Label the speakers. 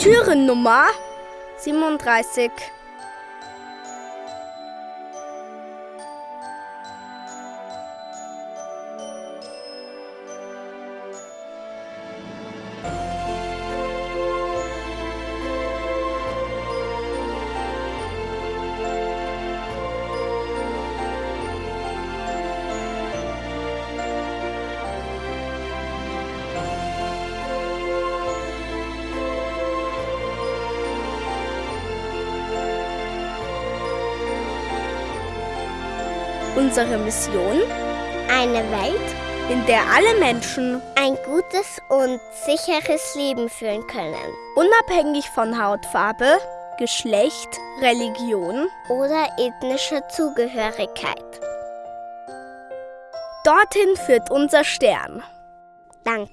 Speaker 1: Türennummer 37. Unsere Mission?
Speaker 2: Eine Welt,
Speaker 1: in der alle Menschen
Speaker 2: ein gutes und sicheres Leben führen können.
Speaker 1: Unabhängig von Hautfarbe, Geschlecht, Religion
Speaker 2: oder ethnischer Zugehörigkeit.
Speaker 1: Dorthin führt unser Stern.
Speaker 2: Danke.